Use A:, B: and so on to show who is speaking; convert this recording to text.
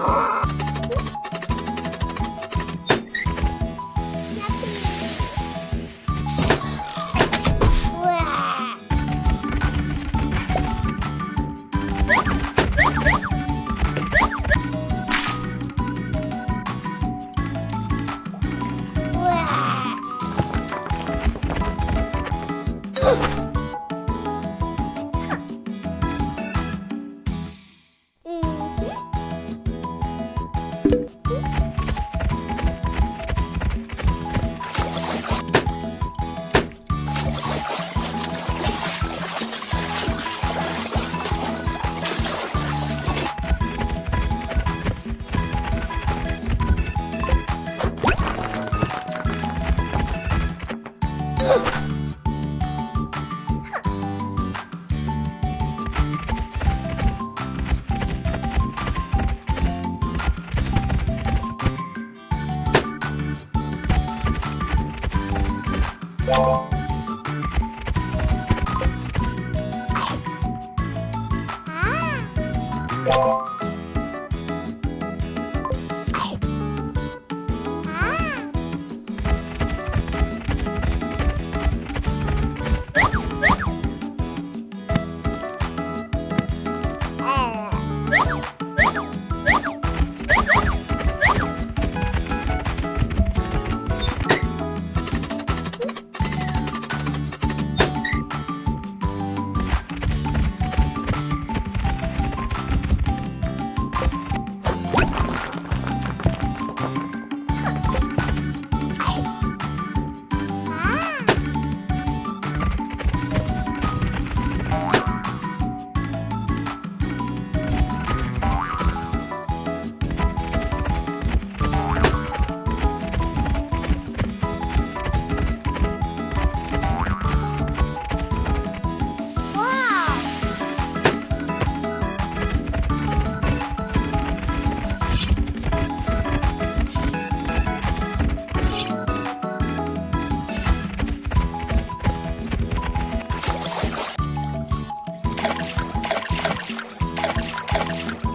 A: Oh! you. Thank you.